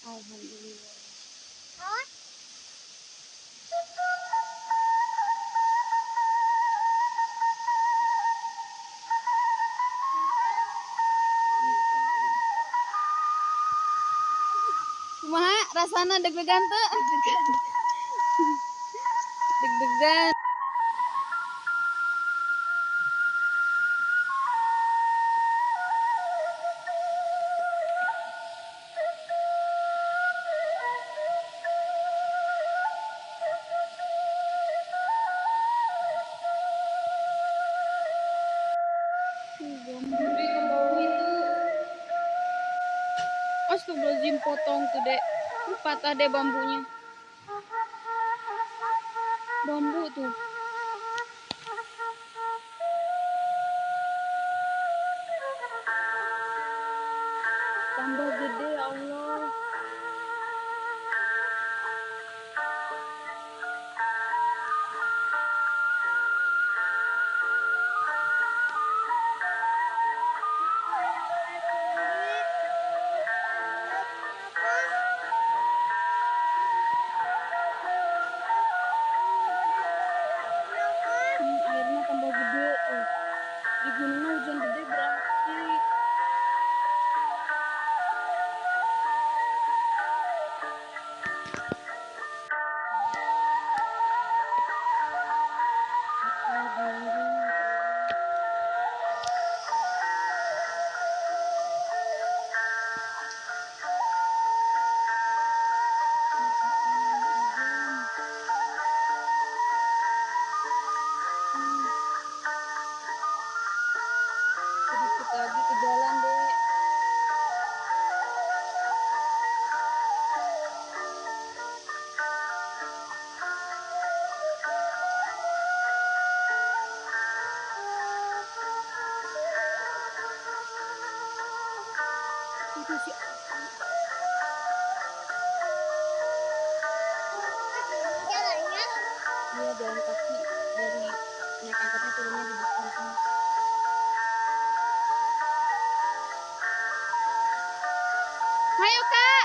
Alhamdulillah. Kumaha rasana deg-degan tuh? Deg-degan. Bambu Astagfirullahaladzim potong tuh dek. Patah deh bambunya. Bambu tuh. Tambah gede ya Allah. Itu si Jalannya? Iya jalan kaki. Dari naik angkotnya turunnya di depan sini. Ayo kak,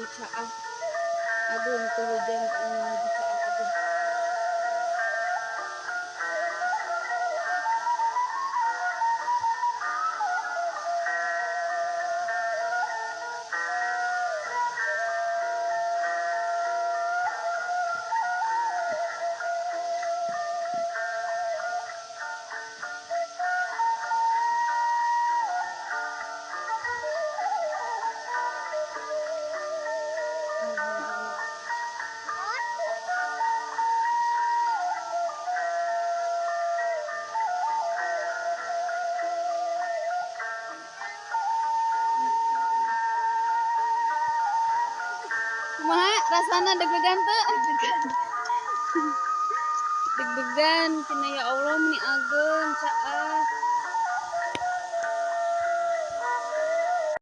gitsa ah. Adun, tuloy dyan ang gitsa ang adun. Rasana deg-degan tuh? Deg-degan, cina ya Allah meni ageun caah.